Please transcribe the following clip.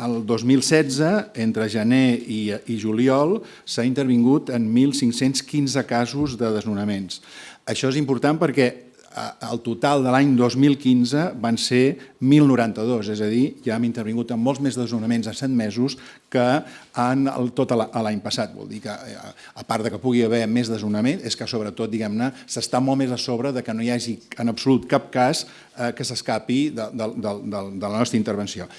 El 2016, entre gener i, i juliol, s'ha intervingut en 1.515 casos de desnonaments. Això és important perquè el total de l'any 2015 van ser 1.092, és a dir, ja hem intervingut en molts més desnonaments a 7 mesos que en el, tot l'any passat. Vol dir que, a part de que pugui haver més desnonament, és que sobretot, diguem-ne, s'està molt més a sobre de que no hi hagi en absolut cap cas eh, que s'escapi de, de, de, de la nostra intervenció.